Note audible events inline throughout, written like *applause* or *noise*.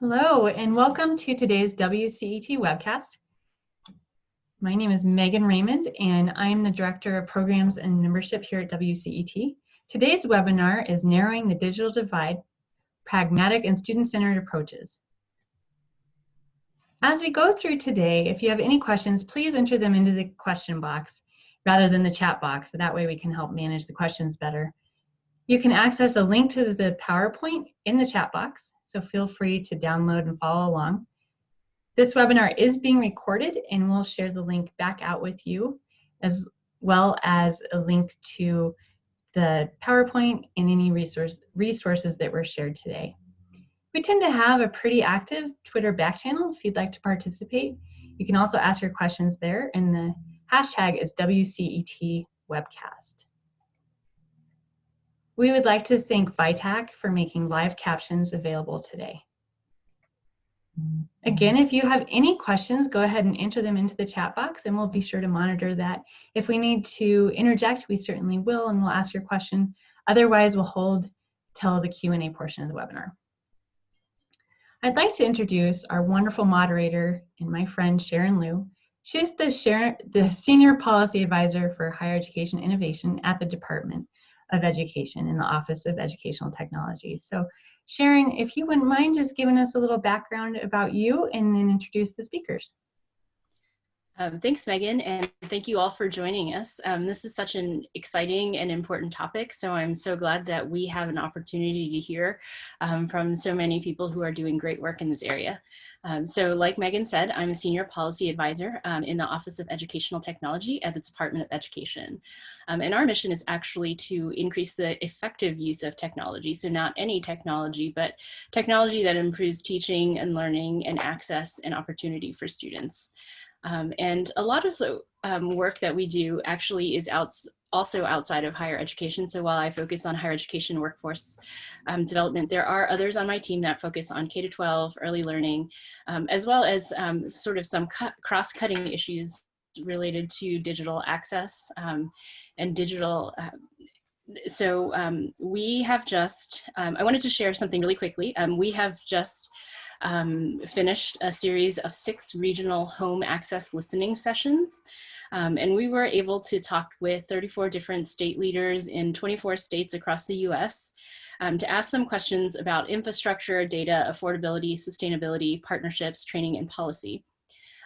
Hello, and welcome to today's WCET webcast. My name is Megan Raymond, and I am the Director of Programs and Membership here at WCET. Today's webinar is Narrowing the Digital Divide, Pragmatic and Student-Centered Approaches. As we go through today, if you have any questions, please enter them into the question box rather than the chat box, so that way we can help manage the questions better. You can access a link to the PowerPoint in the chat box, so feel free to download and follow along. This webinar is being recorded and we'll share the link back out with you as well as a link to the PowerPoint and any resource, resources that were shared today. We tend to have a pretty active Twitter back channel if you'd like to participate. You can also ask your questions there and the hashtag is WCET webcast. We would like to thank VITAC for making live captions available today. Mm-hmm. Again, if you have any questions, go ahead and enter them into the chat box and we'll be sure to monitor that. If we need to interject, we certainly will and we'll ask your question. Otherwise, we'll hold till the Q&A portion of the webinar. I'd like to introduce our wonderful moderator and my friend Sharon Leu. She's the, Sharon, the Senior Policy Advisor for Higher Education Innovation at the Department of Education in the Office of Educational Technology. So Sharon, if you wouldn't mind just giving us a little background about you and then introduce the speakers. Um, thanks, Megan, and thank you all for joining us. Um, this is such an exciting and important topic, so I'm so glad that we have an opportunity to hear um, from so many people who are doing great work in this area. Um, so like Megan said, I'm a senior policy advisor um, in the Office of Educational Technology at the Department of Education. Um, and our mission is actually to increase the effective use of technology. So not any technology, but technology that improves teaching and learning and access and opportunity for students. Um, and a lot of the um, work that we do actually is also outside of higher education. So while I focus on higher education workforce um, development, there are others on my team that focus on K-12, early learning, um, as well as um, sort of some cross-cutting issues related to digital access um, and digital uh, so we have just, I wanted to share something really quickly. We have just um, finished a series of six regional home access listening sessions. Um, and we were able to talk with 34 different state leaders in 24 states across the US um, to ask them questions about infrastructure, data, affordability, sustainability, partnerships, training, and policy.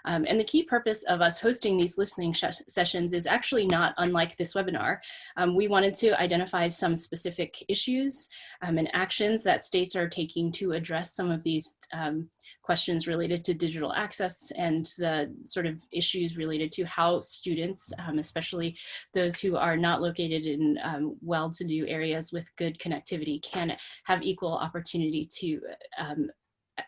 Um, and the key purpose of us hosting these listening sessions is actually not unlike this webinar. Um, we wanted to identify some specific issues um, and actions that states are taking to address some of these um, questions related to digital access and the sort of issues related to how students, um, especially those who are not located in well-to-do areas with good connectivity can have equal opportunity to um,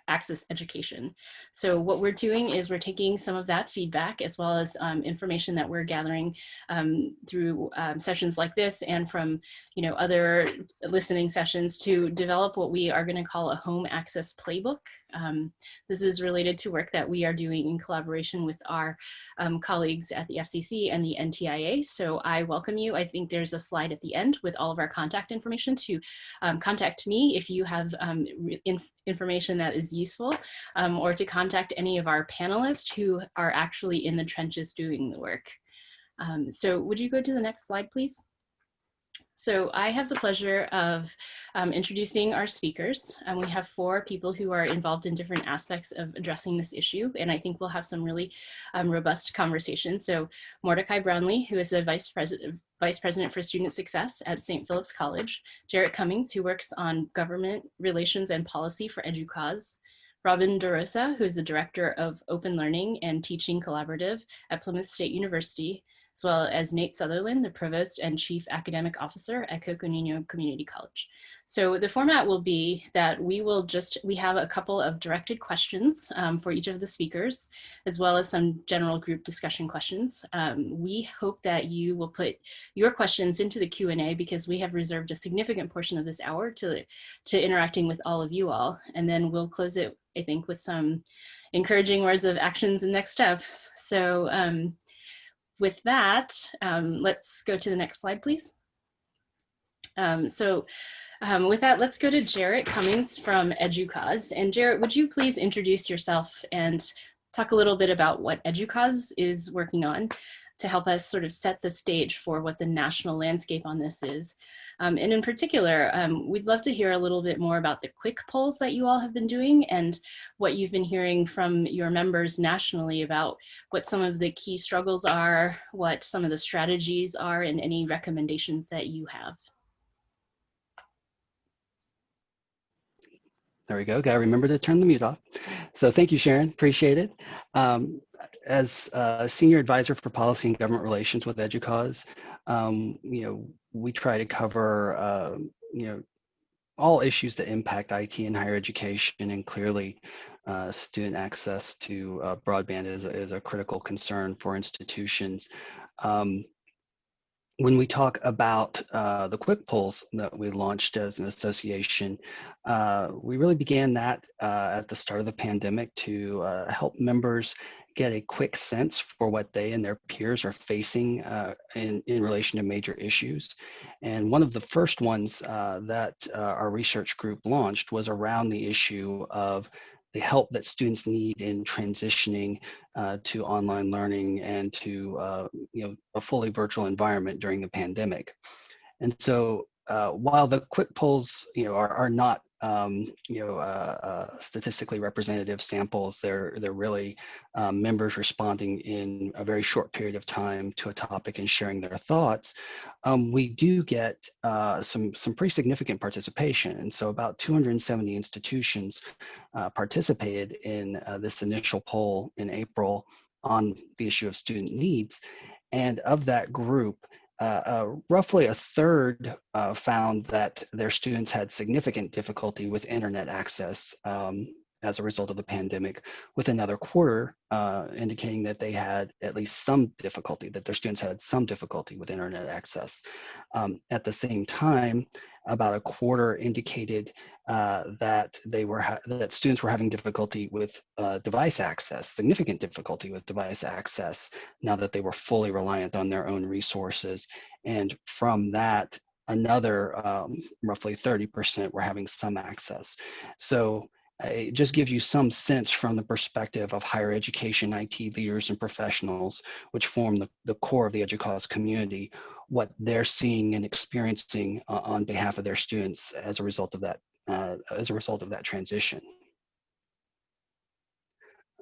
access education. So what we're doing is we're taking some of that feedback as well as um, information that we're gathering um, through um, sessions like this and from you know other listening sessions to develop what we are going to call a home access playbook. Um, this is related to work that we are doing in collaboration with our um, colleagues at the FCC and the NTIA. So I welcome you. I think there's a slide at the end with all of our contact information to um, contact me if you have information that is useful um, or to contact any of our panelists who are actually in the trenches doing the work. Um, so would you go to the next slide, please? So I have the pleasure of um, introducing our speakers. And we have four people who are involved in different aspects of addressing this issue. And I think we'll have some really um, robust conversations. So Mordecai Brownlee, who is the Vice President, Vice President for Student Success at St. Philip's College. Jarrett Cummings, who works on government relations and policy for EDUCAUSE. Robin DeRosa, who is the Director of Open Learning and Teaching Collaborative at Plymouth State University as well as Nate Sutherland, the Provost and Chief Academic Officer at Coconino Community College. So the format will be that we will just, we have a couple of directed questions um, for each of the speakers, as well as some general group discussion questions. Um, we hope that you will put your questions into the Q&A because we have reserved a significant portion of this hour to, to interacting with all of you all. And then we'll close it, I think, with some encouraging words of actions and next steps. So um, with that, um, let's go to the next slide, please. Um, so Um, with that, let's go to Jarrett Cummings from EDUCAUSE. And Jarrett, would you please introduce yourself and talk a little bit about what EDUCAUSE is working on to help us sort of set the stage for what the national landscape on this is. Um, and in particular, um, we'd love to hear a little bit more about the quick polls that you all have been doing and what you've been hearing from your members nationally about what some of the key struggles are, what some of the strategies are, and any recommendations that you have. There we go. Got to remember to turn the mute off. So thank you, Sharon. Appreciate it. Um, as a senior advisor for policy and government relations with EDUCAUSE, um, you know, we try to cover, uh, you know, all issues that impact IT in higher education and clearly uh, student access to uh, broadband is, is a critical concern for institutions. Um, when we talk about uh, the quick polls that we launched as an association, uh, we really began that uh, at the start of the pandemic to uh, help members get a quick sense for what they and their peers are facing uh, in, in relation to major issues. And one of the first ones uh, that our research group launched was around the issue of the help that students need in transitioning uh, to online learning and to uh, you know a fully virtual environment during the pandemic. And so uh, while the quick polls you know are, are not um, you know, uh, uh, statistically representative samples. They're they're really um, members responding in a very short period of time to a topic and sharing their thoughts. Um, we do get uh, some some pretty significant participation, and so about 270 institutions uh, participated in uh, this initial poll in April on the issue of student needs, and of that group. Uh, uh, roughly a third uh, found that their students had significant difficulty with internet access um, as a result of the pandemic, with another quarter uh, indicating that they had at least some difficulty, that their students had some difficulty with internet access. Um, at the same time, about a quarter indicated uh, that they were that students were having difficulty with uh, device access, significant difficulty with device access now that they were fully reliant on their own resources. And from that, another um, roughly 30% were having some access. So it just gives you some sense from the perspective of higher education IT leaders and professionals, which form the, the core of the EDUCAUSE community, what they're seeing and experiencing uh, on behalf of their students as a result of that, uh, as a result of that transition.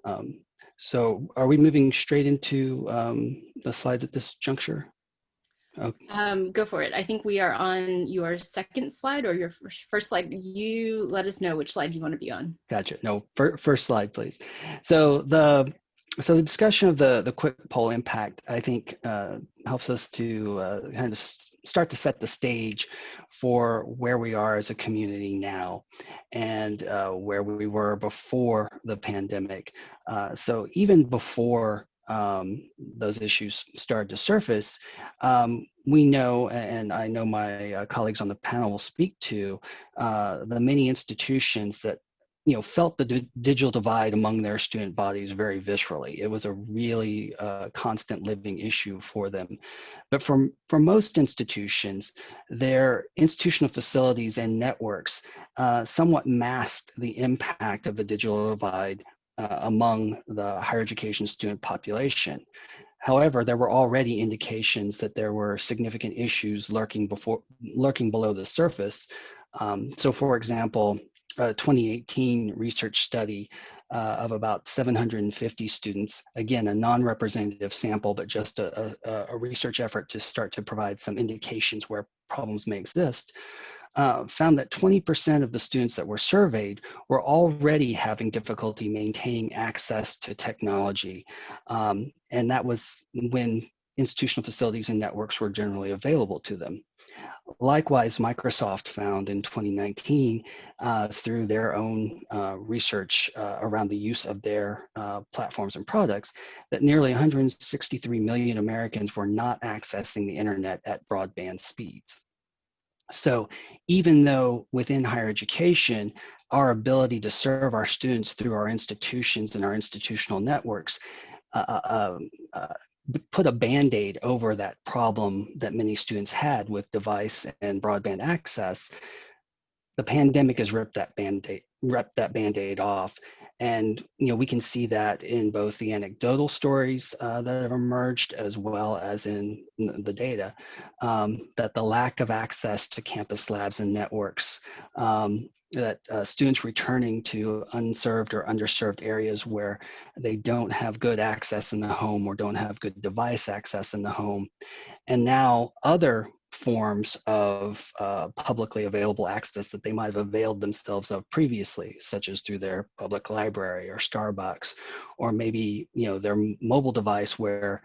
Um, so are we moving straight into um, the slides at this juncture? Okay. Um, go for it. I think we are on your second slide or your first slide. You let us know which slide you want to be on. Gotcha. No, first slide, please. So the so the discussion of the the quick poll impact, I think, uh, helps us to uh, kind of start to set the stage for where we are as a community now, and uh, where we were before the pandemic. Uh, so even before um, those issues started to surface, um, we know, and I know my uh, colleagues on the panel will speak to, uh, the many institutions that you know felt the digital divide among their student bodies very viscerally. It was a really uh, constant living issue for them. But for, for most institutions, their institutional facilities and networks uh, somewhat masked the impact of the digital divide uh, among the higher education student population. However, there were already indications that there were significant issues lurking before lurking below the surface. Um, so, for example, a 2018 research study uh, of about 750 students, again, a non-representative sample, but just a, a, a, research effort to start to provide some indications where problems may exist, uh, found that 20% of the students that were surveyed were already having difficulty maintaining access to technology. Um, and that was when institutional facilities and networks were generally available to them. Likewise, Microsoft found in 2019 uh, through their own uh, research uh, around the use of their uh, platforms and products that nearly 163 million Americans were not accessing the internet at broadband speeds. So even though within higher education, our ability to serve our students through our institutions and our institutional networks uh, uh, um, uh, put a band-aid over that problem that many students had with device and broadband access, the pandemic has ripped that band-aid ripped that band-aid off. And you know we can see that in both the anecdotal stories uh, that have emerged as well as in the data um, that the lack of access to campus labs and networks um, that uh, students returning to unserved or underserved areas where they don't have good access in the home or don't have good device access in the home and now other forms of uh, publicly available access that they might have availed themselves of previously, such as through their public library or Starbucks, or maybe you know their mobile device where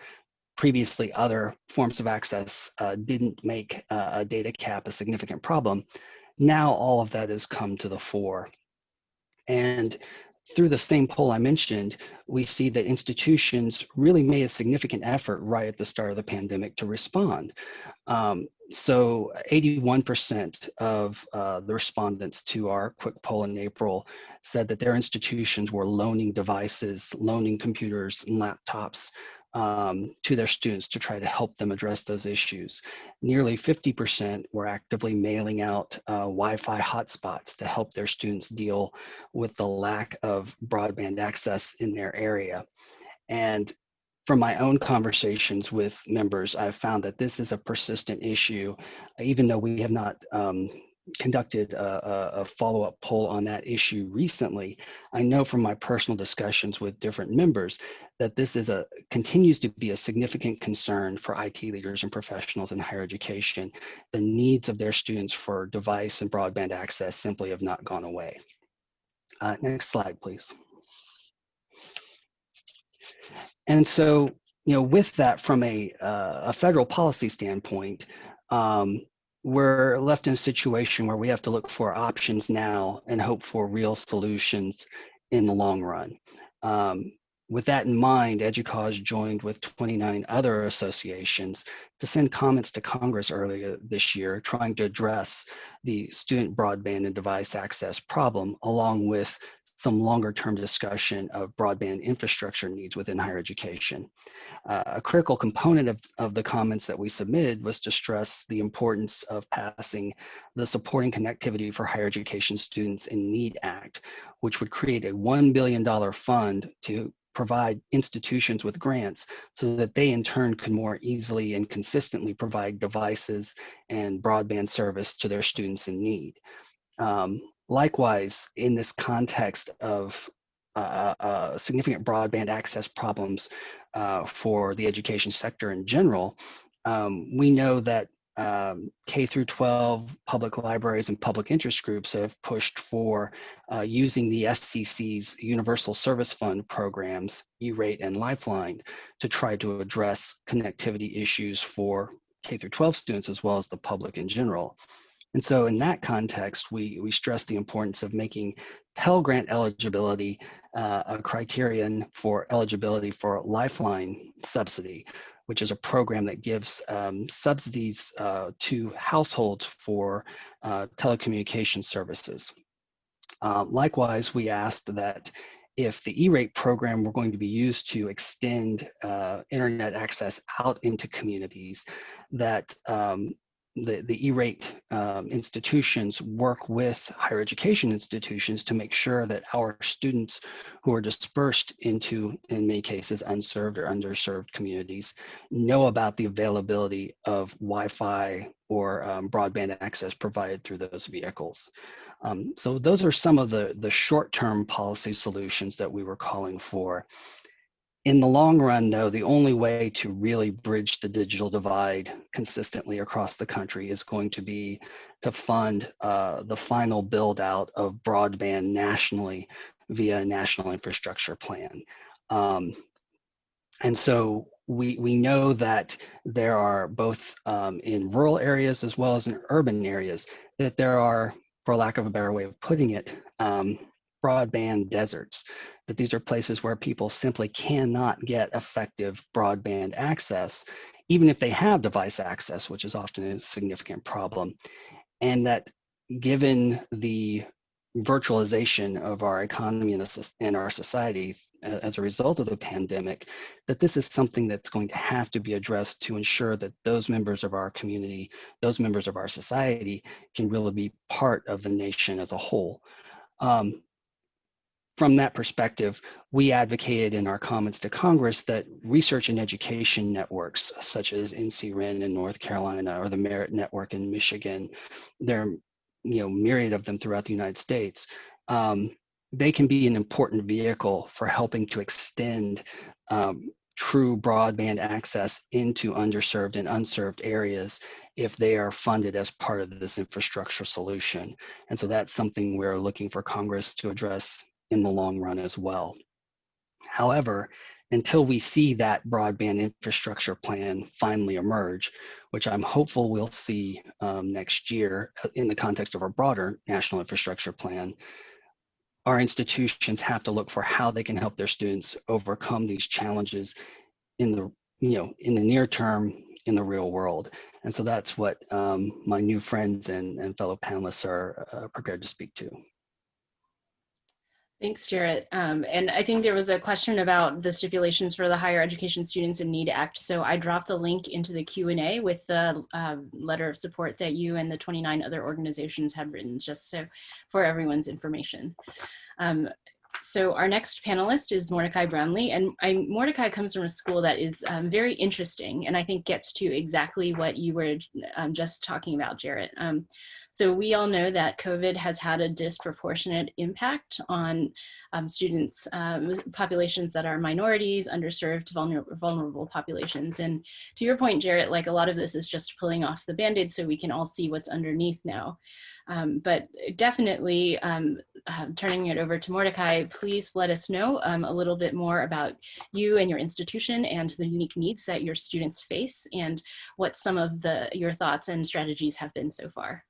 previously other forms of access uh, didn't make uh, a data cap a significant problem. Now all of that has come to the fore. And through the same poll I mentioned, we see that institutions really made a significant effort right at the start of the pandemic to respond. Um, so 81% of uh, the respondents to our quick poll in April said that their institutions were loaning devices, loaning computers and laptops um, to their students to try to help them address those issues. Nearly 50% were actively mailing out uh, Wi-Fi hotspots to help their students deal with the lack of broadband access in their area. And from my own conversations with members, I've found that this is a persistent issue, even though we have not um, conducted a, a follow-up poll on that issue recently. I know from my personal discussions with different members that this is a continues to be a significant concern for IT leaders and professionals in higher education. The needs of their students for device and broadband access simply have not gone away. Uh, next slide, please. And so, you know, with that from a, uh, a federal policy standpoint, um, we're left in a situation where we have to look for options now and hope for real solutions in the long run. Um, with that in mind, EDUCAUSE joined with 29 other associations to send comments to Congress earlier this year, trying to address the student broadband and device access problem, along with some longer term discussion of broadband infrastructure needs within higher education. Uh, a critical component of, of the comments that we submitted was to stress the importance of passing the Supporting Connectivity for Higher Education Students in Need Act, which would create a $1 billion fund to provide institutions with grants so that they in turn could more easily and consistently provide devices and broadband service to their students in need. Um, Likewise, in this context of uh, uh, significant broadband access problems uh, for the education sector in general, um, we know that um, K through 12 public libraries and public interest groups have pushed for uh, using the FCC's Universal Service Fund programs, E-rate and Lifeline, to try to address connectivity issues for K through 12 students as well as the public in general. And so in that context, we, we stress the importance of making Pell Grant eligibility uh, a criterion for eligibility for Lifeline subsidy, which is a program that gives um, subsidies uh, to households for uh, telecommunication services. Uh, likewise, we asked that if the E-rate program were going to be used to extend uh, internet access out into communities, that um, the, the E-rate um, institutions work with higher education institutions to make sure that our students who are dispersed into, in many cases, unserved or underserved communities know about the availability of Wi-Fi or um, broadband access provided through those vehicles. Um, so those are some of the, the short-term policy solutions that we were calling for in the long run, though, the only way to really bridge the digital divide consistently across the country is going to be to fund uh, the final build out of broadband nationally via a national infrastructure plan. Um, and so we, we know that there are both um, in rural areas as well as in urban areas that there are, for lack of a better way of putting it, um, broadband deserts, that these are places where people simply cannot get effective broadband access, even if they have device access, which is often a significant problem. And that given the virtualization of our economy and, our society as a result of the pandemic, that this is something that's going to have to be addressed to ensure that those members of our community, those members of our society can really be part of the nation as a whole. Um, from that perspective, we advocated in our comments to Congress that research and education networks, such as NCREN in North Carolina or the Merit Network in Michigan, there are you know myriad of them throughout the United States. Um, they can be an important vehicle for helping to extend um, true broadband access into underserved and unserved areas if they are funded as part of this infrastructure solution. And so that's something we're looking for Congress to address in the long run as well. However, until we see that broadband infrastructure plan finally emerge, which I'm hopeful we'll see um, next year uh, in the context of our broader national infrastructure plan, our institutions have to look for how they can help their students overcome these challenges in the you know in the near term in the real world and so that's what um, my new friends and, and fellow panelists are uh, prepared to speak to Thanks, Jarrett. Um, and I think there was a question about the stipulations for the Higher Education Students in Need Act. So I dropped a link into the Q&A with the uh, letter of support that you and the 29 other organizations have written, just so for everyone's information. Um, so our next panelist is Mordecai Brownlee, and I, Mordecai comes from a school that is um, very interesting, and I think gets to exactly what you were um, just talking about, Jarrett. Um, so we all know that COVID has had a disproportionate impact on um, students, um, populations that are minorities, underserved, vulnerable, vulnerable populations. And to your point, Jarrett, like a lot of this is just pulling off the band-aid so we can all see what's underneath now. Um, but definitely um, uh, turning it over to Mordecai, please let us know um, a little bit more about you and your institution and the unique needs that your students face and what some of the your thoughts and strategies have been so far.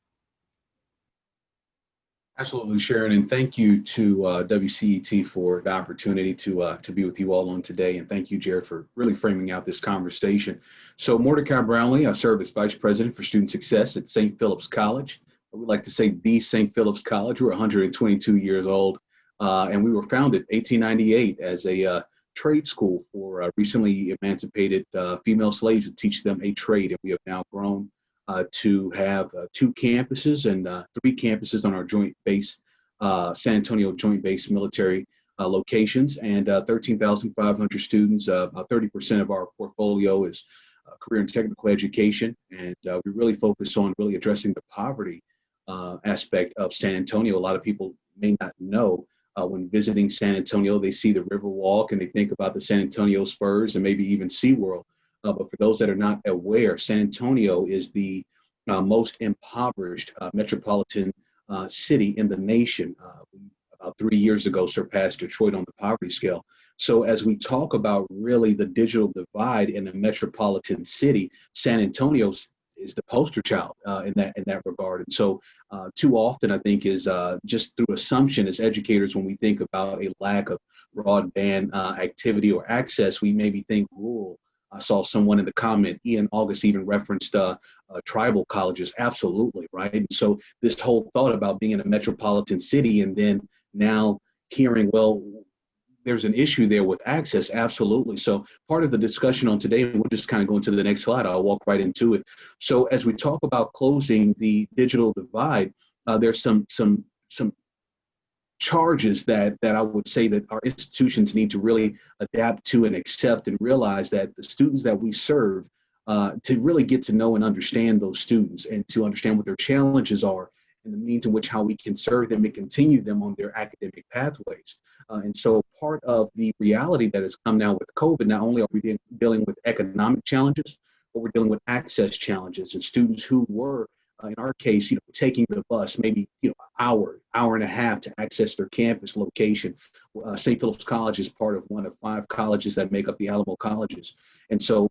Absolutely, Sharon, and thank you to uh, WCET for the opportunity to uh, to be with you all on today, and thank you, Jarrett, for really framing out this conversation. So, Mordecai Brownlee, I serve as Vice President for Student Success at St. Philip's College we like to say the St. Philip's College. We're 122 years old, uh, and we were founded 1898 as a uh, trade school for uh, recently emancipated uh, female slaves to teach them a trade. And we have now grown uh, to have uh, two campuses and three campuses on our joint base, San Antonio Joint Base Military locations, and 13,500 students. about 30% of our portfolio is career and technical education, and we really focus on really addressing the poverty uh, aspect of San Antonio. A lot of people may not know uh, when visiting San Antonio, they see the Riverwalk and they think about the San Antonio Spurs and maybe even SeaWorld. Uh, but for those that are not aware, San Antonio is the uh, most impoverished uh, metropolitan uh, city in the nation. about three years ago, surpassed Detroit on the poverty scale. So as we talk about really the digital divide in a metropolitan city, San Antonio's is the poster child uh, in that in that regard. And so, uh, too often, I think is uh, just through assumption as educators when we think about a lack of broadband uh, activity or access, we maybe think rural. I saw someone in the comment, Ian August even referenced uh, uh, tribal colleges. Absolutely, right? And so this whole thought about being in a metropolitan city and then now hearing, well, there's an issue there with access, absolutely. So part of the discussion on today, we'll just kind of go into the next slide. I'll walk right into it. So as we talk about closing the digital divide, uh, there's some some some charges that that I would say that our institutions need to really adapt to and accept and realize that the students that we serve uh, to really get to know and understand those students and to understand what their challenges are and the means in which how we can serve them and continue them on their academic pathways. Uh, and so part of the reality that has come now with COVID, not only are we de dealing with economic challenges, but we're dealing with access challenges and students who were, uh, in our case, you know, taking the bus maybe, you know, hour, hour and a half to access their campus location. Uh, St. Philip's College is part of one of five colleges that make up the Alamo colleges. And so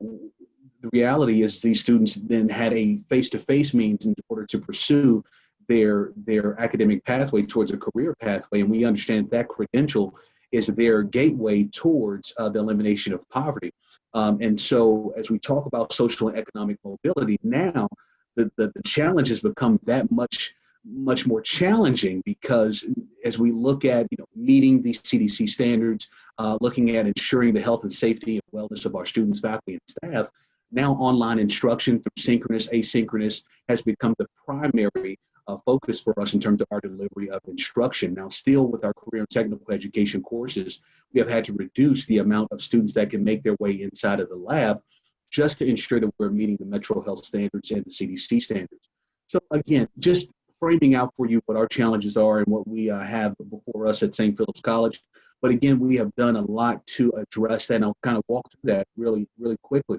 the reality is these students then had a face-to-face -face means in order to pursue their their academic pathway towards a career pathway, and we understand that credential is their gateway towards uh, the elimination of poverty. Um, and so, as we talk about social and economic mobility, now the, the, the challenge has become that much much more challenging because as we look at you know meeting these CDC standards, uh, looking at ensuring the health and safety and wellness of our students, faculty, and staff, now online instruction through synchronous, asynchronous has become the primary uh, focus for us in terms of our delivery of instruction. Now, still with our career and technical education courses, we have had to reduce the amount of students that can make their way inside of the lab just to ensure that we're meeting the Metro Health standards and the CDC standards. So again, just framing out for you what our challenges are and what we uh, have before us at St. Philip's College. But again, we have done a lot to address that, and I'll kind of walk through that really, really quickly.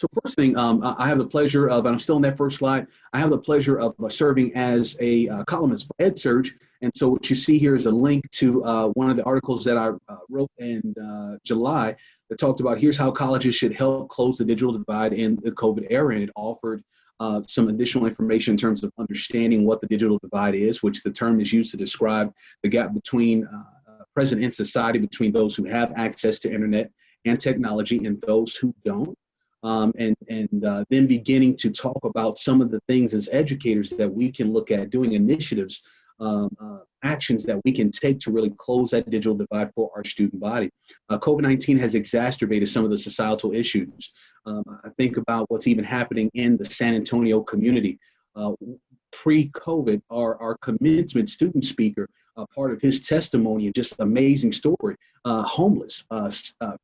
So first thing, um, I have the pleasure of, and I'm still on that first slide, I have the pleasure of uh, serving as a uh, columnist for EdSurge. And so what you see here is a link to uh, one of the articles that I uh, wrote in uh, July that talked about here's how colleges should help close the digital divide in the COVID era. And it offered uh, some additional information in terms of understanding what the digital divide is, which the term is used to describe the gap between present in society between those who have access to internet and technology and those who don't um, and and uh, then beginning to talk about some of the things as educators that we can look at doing initiatives um, uh, actions that we can take to really close that digital divide for our student body. Uh, COVID-19 has exacerbated some of the societal issues. Um, I think about what's even happening in the San Antonio community. Uh, Pre-COVID, our, our commencement student speaker, uh, part of his testimony and just amazing story, uh, homeless, uh,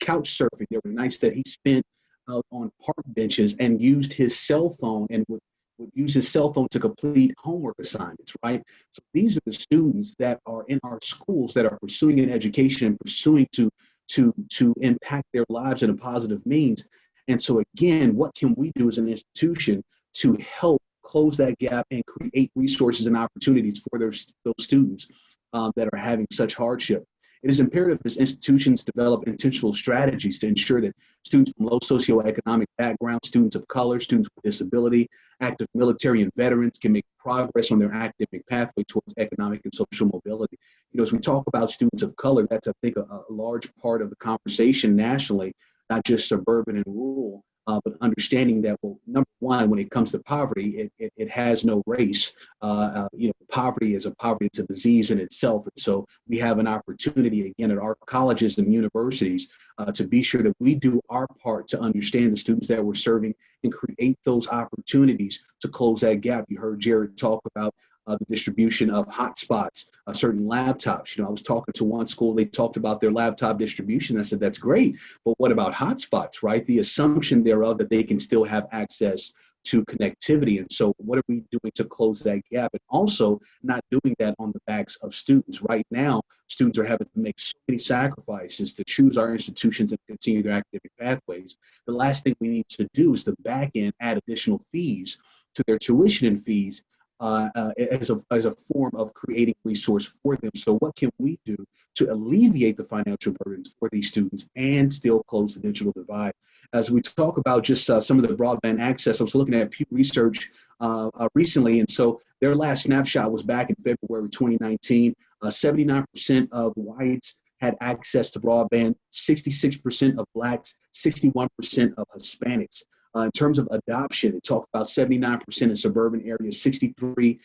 couch surfing. There were nights that he spent out on park benches and used his cell phone and would, would use his cell phone to complete homework assignments, right? So these are the students that are in our schools that are pursuing an education and pursuing to, to, to impact their lives in a positive means. And so again, what can we do as an institution to help close that gap and create resources and opportunities for those, those students um, that are having such hardship? It is imperative as institutions develop intentional strategies to ensure that students from low socioeconomic backgrounds, students of color, students with disability, active military and veterans can make progress on their academic pathway towards economic and social mobility. You know, as we talk about students of color, that's, I think, a, a large part of the conversation nationally, not just suburban and rural, uh, but understanding that, well, number one, when it comes to poverty, it, it, it has no race. Uh, uh, you know, poverty is a poverty, it's a disease in itself. And so we have an opportunity, again, at our colleges and universities uh, to be sure that we do our part to understand the students that we're serving and create those opportunities to close that gap. You heard Jarrett talk about uh, the distribution of hotspots, uh, certain laptops. You know, I was talking to one school, they talked about their laptop distribution. I said, that's great, but what about hotspots, right? The assumption thereof that they can still have access to connectivity. And so what are we doing to close that gap? And also not doing that on the backs of students. Right now, students are having to make so many sacrifices to choose our institutions and continue their academic pathways. The last thing we need to do is the back end add additional fees to their tuition and fees uh, uh, as, a, as a form of creating resource for them. So what can we do to alleviate the financial burdens for these students and still close the digital divide? As we talk about just uh, some of the broadband access, I was looking at Pew Research uh, uh, recently, and so their last snapshot was back in February 2019. 79% uh, of whites had access to broadband, 66% of blacks, 61% of Hispanics. Uh, in terms of adoption, it talked about 79% in suburban areas, 63%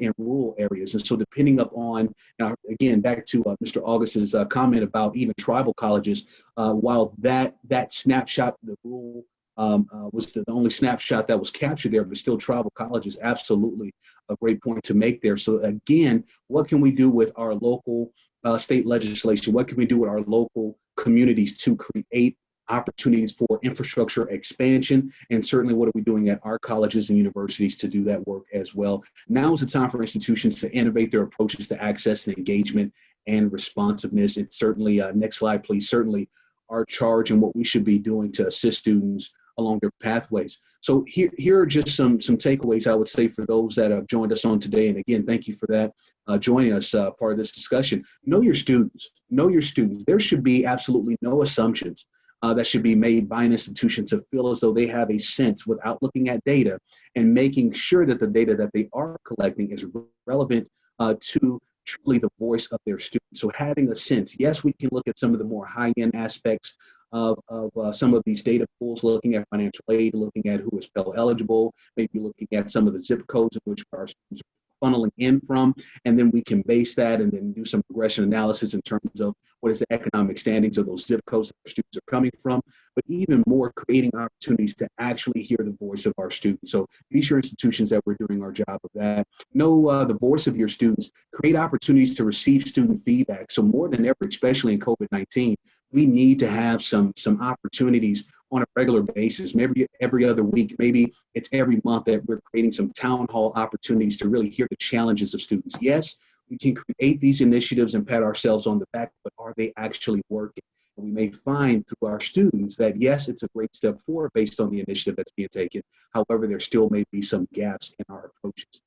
in rural areas. And so depending upon, now again, back to uh, Mr. Augustin's uh, comment about even tribal colleges, uh, while that, that snapshot, the rural um, uh, was the only snapshot that was captured there, but still tribal colleges, absolutely a great point to make there. So again, what can we do with our local uh, state legislation? What can we do with our local communities to create opportunities for infrastructure expansion, and certainly what are we doing at our colleges and universities to do that work as well. Now is the time for institutions to innovate their approaches to access and engagement and responsiveness. It's certainly, uh, next slide please, certainly our charge and what we should be doing to assist students along their pathways. So here, here are just some, some takeaways I would say for those that have joined us on today. And again, thank you for that, uh, joining us uh, part of this discussion. Know your students, know your students. There should be absolutely no assumptions uh, that should be made by an institution to feel as though they have a sense without looking at data and making sure that the data that they are collecting is relevant uh, to truly the voice of their students. So having a sense, yes, we can look at some of the more high-end aspects of, of uh, some of these data pools, looking at financial aid, looking at who is Pell eligible, maybe looking at some of the zip codes in which our students are funneling in from, and then we can base that and then do some regression analysis in terms of what is the economic standings of those zip codes that our students are coming from, but even more creating opportunities to actually hear the voice of our students. So be sure institutions that we're doing our job of that. Know uh, the voice of your students, create opportunities to receive student feedback. So more than ever, especially in COVID-19, we need to have some some opportunities on a regular basis, maybe every other week, maybe it's every month that we're creating some town hall opportunities to really hear the challenges of students. Yes, we can create these initiatives and pat ourselves on the back, but are they actually working? And we may find through our students that yes, it's a great step forward based on the initiative that's being taken. However, there still may be some gaps in our approaches.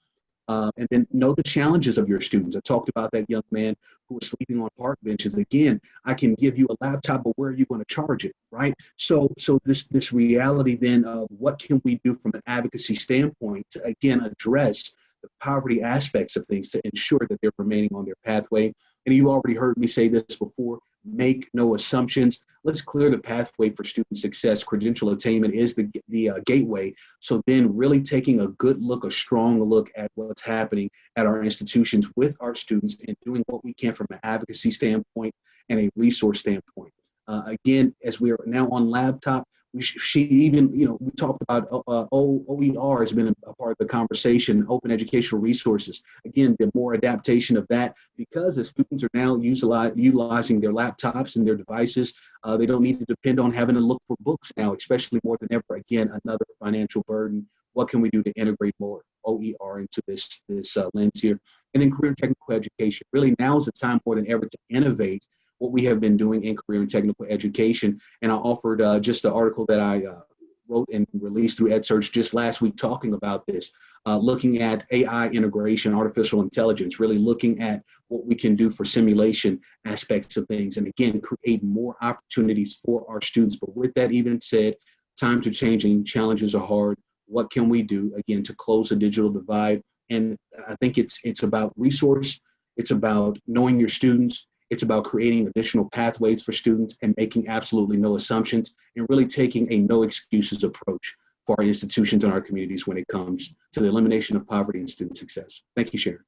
Uh, and then know the challenges of your students. I talked about that young man who was sleeping on park benches. Again, I can give you a laptop, but where are you going to charge it, right? So, so this this reality then of what can we do from an advocacy standpoint to again address the poverty aspects of things to ensure that they're remaining on their pathway. And you already heard me say this before make no assumptions. Let's clear the pathway for student success. Credential attainment is the, the uh, gateway. So then really taking a good look, a strong look at what's happening at our institutions with our students and doing what we can from an advocacy standpoint and a resource standpoint. Uh, again, as we are now on laptop, she even, you know, we talked about uh, uh OER has been a, part of the conversation, open educational resources. Again, the more adaptation of that because the students are now utilizing their laptops and their devices. Uh, they don't need to depend on having to look for books now, especially more than ever. Again, another financial burden. What can we do to integrate more OER into this, this uh, lens here? And then career technical education. Really now is the time more than ever to innovate what we have been doing in career and technical education. And I offered uh, just the article that I uh, wrote and released through EdSurge just last week talking about this, uh, looking at AI integration, artificial intelligence, really looking at what we can do for simulation aspects of things. And again, create more opportunities for our students. But with that even said, times are changing, challenges are hard. What can we do, again, to close the digital divide? And I think it's, it's about resource, it's about knowing your students, it's about creating additional pathways for students and making absolutely no assumptions and really taking a no excuses approach for our institutions and our communities when it comes to the elimination of poverty and student success. Thank you, Sharon.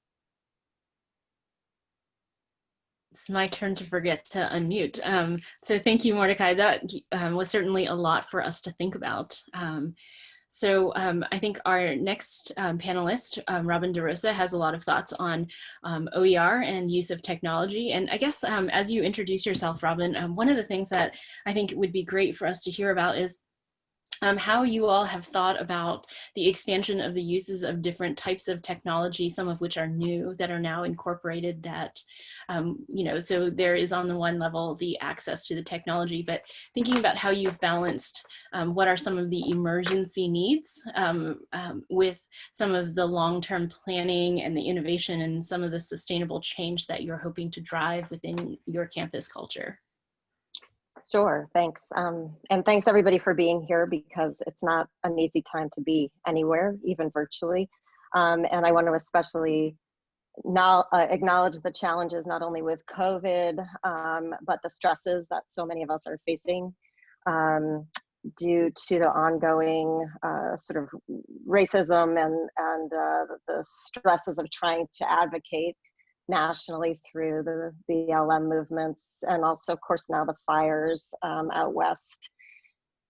It's my turn to forget to unmute. Um, so thank you, Mordecai. That um, was certainly a lot for us to think about. Um, so um, I think our next um, panelist, um, Robin DeRosa, has a lot of thoughts on um, OER and use of technology. And I guess um, as you introduce yourself, Robin, one of the things that I think would be great for us to hear about is um, how you all have thought about the expansion of the uses of different types of technology, some of which are new that are now incorporated that, um, you know, so there is on the one level the access to the technology, but thinking about how you've balanced um, what are some of the emergency needs um, um, with some of the long-term planning and the innovation and some of the sustainable change that you're hoping to drive within your campus culture. Sure, thanks. Um, and thanks everybody for being here because it's not an easy time to be anywhere, even virtually. Um, and I want to especially now uh, acknowledge the challenges not only with COVID, um, but the stresses that so many of us are facing um, due to the ongoing uh, sort of racism and, and uh, the stresses of trying to advocate nationally through the BLM movements and also, of course, now the fires um, out west.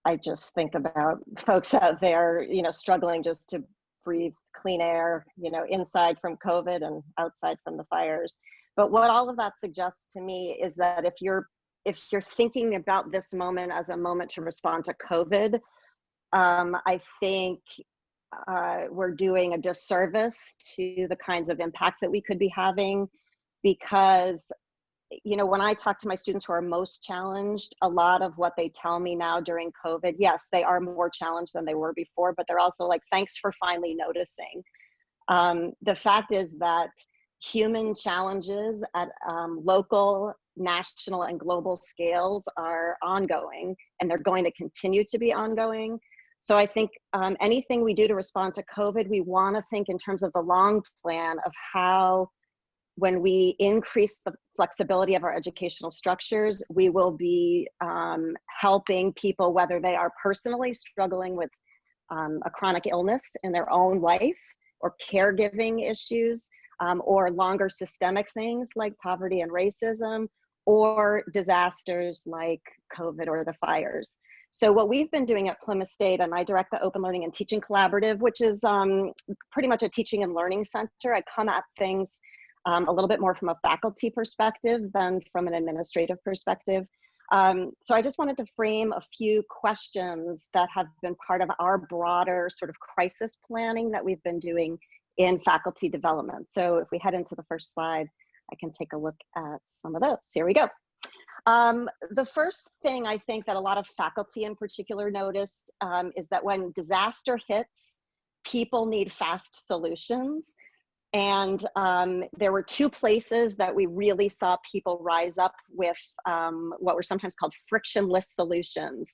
I just think about *laughs* folks out there, you know, struggling just to breathe clean air, you know, inside from COVID and outside from the fires. But what all of that suggests to me is that if you're if you're thinking about this moment as a moment to respond to COVID, um, I think uh, we're doing a disservice to the kinds of impact that we could be having because you know when i talk to my students who are most challenged a lot of what they tell me now during covid yes they are more challenged than they were before but they're also like thanks for finally noticing. Um, the fact is that human challenges at um, local national and global scales are ongoing and they're going to continue to be ongoing so I think um, anything we do to respond to COVID, we want to think in terms of the long plan of how, when we increase the flexibility of our educational structures, we will be um, helping people, whether they are personally struggling with um, a chronic illness in their own life, or caregiving issues, um, or longer systemic things like poverty and racism, or disasters like COVID or the fires. So what we've been doing at Plymouth State, and I direct the Open Learning and Teaching Collaborative, which is um, pretty much a teaching and learning center. I come at things um, a little bit more from a faculty perspective than from an administrative perspective. Um, so I just wanted to frame a few questions that have been part of our broader sort of crisis planning that we've been doing in faculty development. So if we head into the first slide, I can take a look at some of those. Here we go. Um, the first thing I think that a lot of faculty in particular noticed um, is that when disaster hits, people need fast solutions. And um, there were two places that we really saw people rise up with um, what were sometimes called frictionless solutions,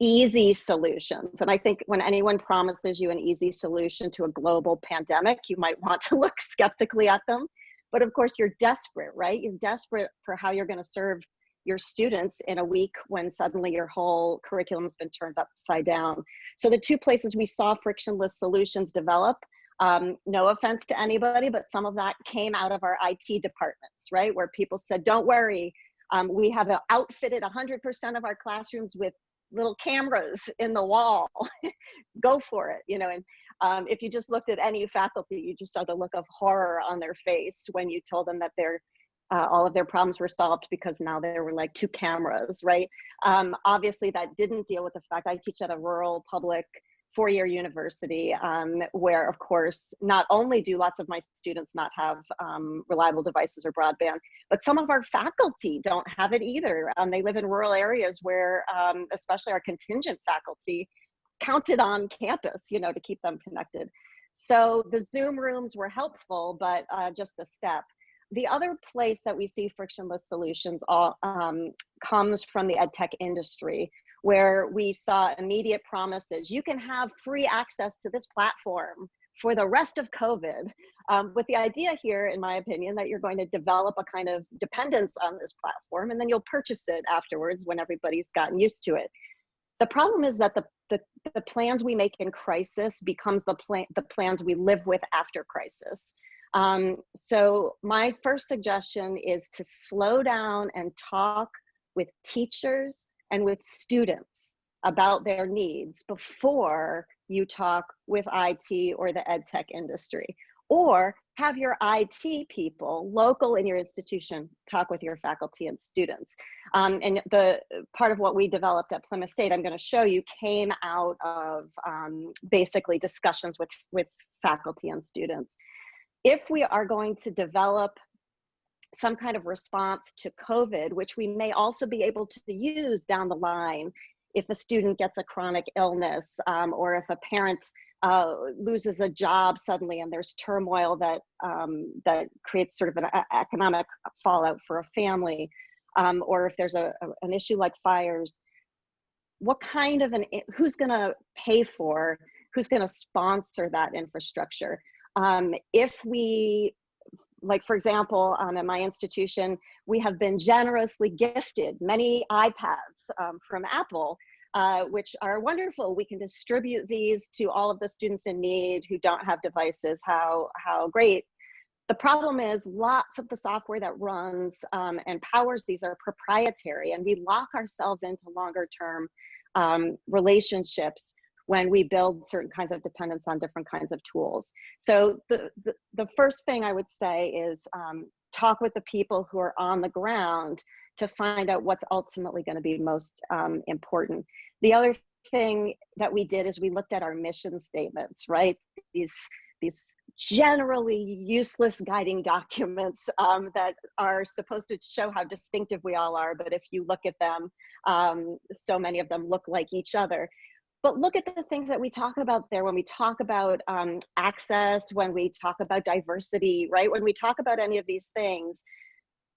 easy solutions. And I think when anyone promises you an easy solution to a global pandemic, you might want to *laughs* look skeptically at them. But of course, you're desperate, right? You're desperate for how you're going to serve your students in a week when suddenly your whole curriculum's been turned upside down. So the two places we saw frictionless solutions develop, um, no offense to anybody, but some of that came out of our IT departments, right? Where people said, don't worry, um, we have outfitted 100% of our classrooms with little cameras in the wall. *laughs* Go for it, you know. And um, if you just looked at any faculty, you just saw the look of horror on their face when you told them that they're uh, all of their problems were solved because now there were like two cameras, right? Um, obviously, that didn't deal with the fact I teach at a rural public four-year university um, where, of course, not only do lots of my students not have um, reliable devices or broadband, but some of our faculty don't have it either. Um, they live in rural areas where, um, especially our contingent faculty, counted on campus, you know, to keep them connected. So the Zoom rooms were helpful, but uh, just a step. The other place that we see frictionless solutions all, um, comes from the ed tech industry, where we saw immediate promises. You can have free access to this platform for the rest of COVID, um, with the idea here, in my opinion, that you're going to develop a kind of dependence on this platform and then you'll purchase it afterwards when everybody's gotten used to it. The problem is that the, the, the plans we make in crisis becomes the, plan, the plans we live with after crisis. Um, so my first suggestion is to slow down and talk with teachers and with students about their needs before you talk with IT or the ed tech industry. Or have your IT people local in your institution talk with your faculty and students. Um, and the part of what we developed at Plymouth State, I'm going to show you, came out of um, basically discussions with, with faculty and students if we are going to develop some kind of response to COVID, which we may also be able to use down the line if a student gets a chronic illness um, or if a parent uh, loses a job suddenly and there's turmoil that, um, that creates sort of an economic fallout for a family, um, or if there's a, a, an issue like fires, what kind of an, who's gonna pay for, who's gonna sponsor that infrastructure? Um, if we, like for example, um, at my institution, we have been generously gifted many iPads um, from Apple, uh, which are wonderful. We can distribute these to all of the students in need who don't have devices. How, how great. The problem is lots of the software that runs um, and powers these are proprietary and we lock ourselves into longer term um, relationships when we build certain kinds of dependence on different kinds of tools. So the, the, the first thing I would say is um, talk with the people who are on the ground to find out what's ultimately going to be most um, important. The other thing that we did is we looked at our mission statements, right? These, these generally useless guiding documents um, that are supposed to show how distinctive we all are, but if you look at them, um, so many of them look like each other but look at the things that we talk about there when we talk about um, access, when we talk about diversity, right? When we talk about any of these things,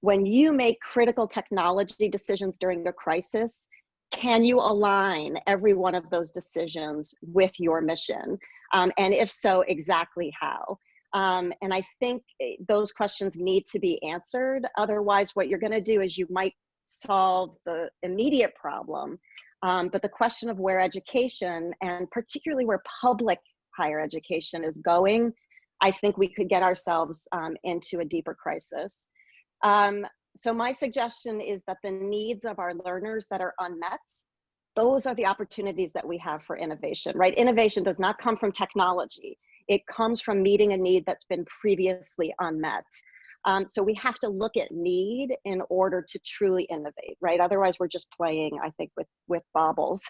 when you make critical technology decisions during a crisis, can you align every one of those decisions with your mission? Um, and if so, exactly how? Um, and I think eh, those questions need to be answered. Otherwise, what you're going to do is you might solve the immediate problem, um, but the question of where education and particularly where public higher education is going I think we could get ourselves um, into a deeper crisis. Um, so my suggestion is that the needs of our learners that are unmet, those are the opportunities that we have for innovation, right? Innovation does not come from technology. It comes from meeting a need that's been previously unmet. Um, so we have to look at need in order to truly innovate, right? Otherwise, we're just playing, I think, with, with baubles.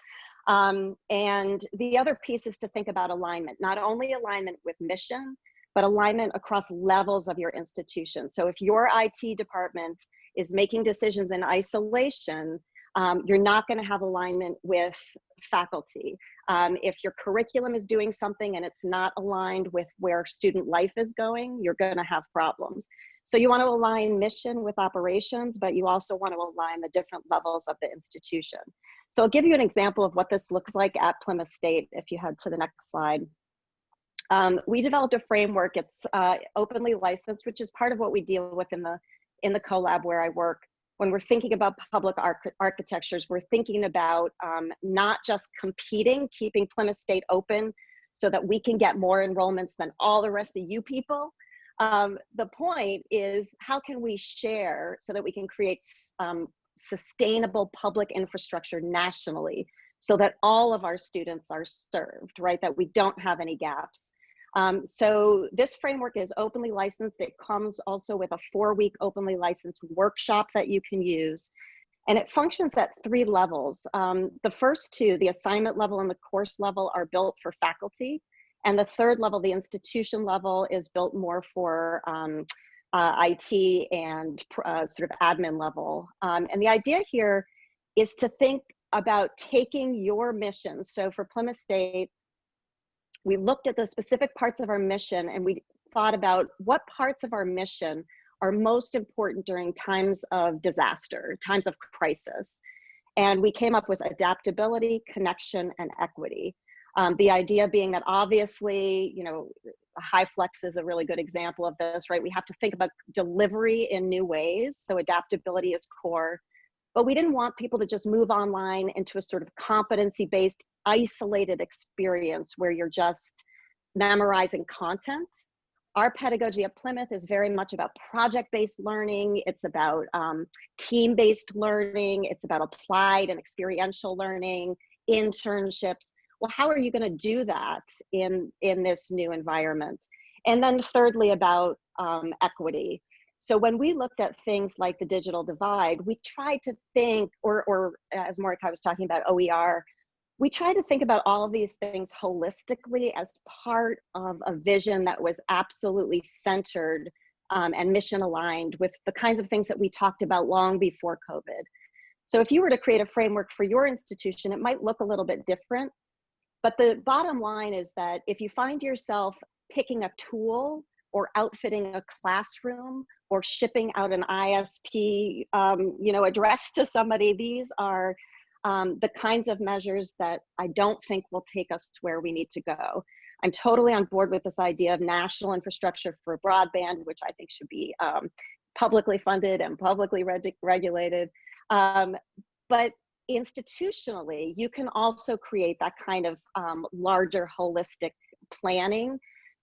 Um, and the other piece is to think about alignment, not only alignment with mission, but alignment across levels of your institution. So if your IT department is making decisions in isolation, um, you're not going to have alignment with faculty. Um, if your curriculum is doing something and it's not aligned with where student life is going, you're going to have problems. So you want to align mission with operations, but you also want to align the different levels of the institution. So I'll give you an example of what this looks like at Plymouth State if you head to the next slide. Um, we developed a framework, it's uh, openly licensed, which is part of what we deal with in the, in the CoLab where I work. When we're thinking about public arch architectures, we're thinking about um, not just competing, keeping Plymouth State open so that we can get more enrollments than all the rest of you people. Um, the point is how can we share so that we can create um, sustainable public infrastructure nationally so that all of our students are served, right? That we don't have any gaps. Um, so this framework is openly licensed. It comes also with a four week openly licensed workshop that you can use. And it functions at three levels. Um, the first two, the assignment level and the course level are built for faculty. And the third level, the institution level is built more for um, uh, IT and uh, sort of admin level. Um, and the idea here is to think about taking your mission. So for Plymouth State, we looked at the specific parts of our mission and we thought about what parts of our mission are most important during times of disaster, times of crisis. And we came up with adaptability, connection, and equity. Um, the idea being that obviously, you know, high flex is a really good example of this, right? We have to think about delivery in new ways. So adaptability is core. But we didn't want people to just move online into a sort of competency based, isolated experience where you're just memorizing content. Our pedagogy at Plymouth is very much about project based learning, it's about um, team based learning, it's about applied and experiential learning, internships. Well how are you going to do that in in this new environment? And then thirdly about um, equity. So when we looked at things like the digital divide we tried to think or or as Mordecai was talking about oer we tried to think about all of these things holistically as part of a vision that was absolutely centered um, and mission aligned with the kinds of things that we talked about long before COVID. So if you were to create a framework for your institution, it might look a little bit different, but the bottom line is that if you find yourself picking a tool or outfitting a classroom or shipping out an ISP, um, you know, address to somebody, these are um, the kinds of measures that I don't think will take us to where we need to go. I'm totally on board with this idea of national infrastructure for broadband, which I think should be um, publicly funded and publicly reg regulated. Um, but institutionally, you can also create that kind of um, larger holistic planning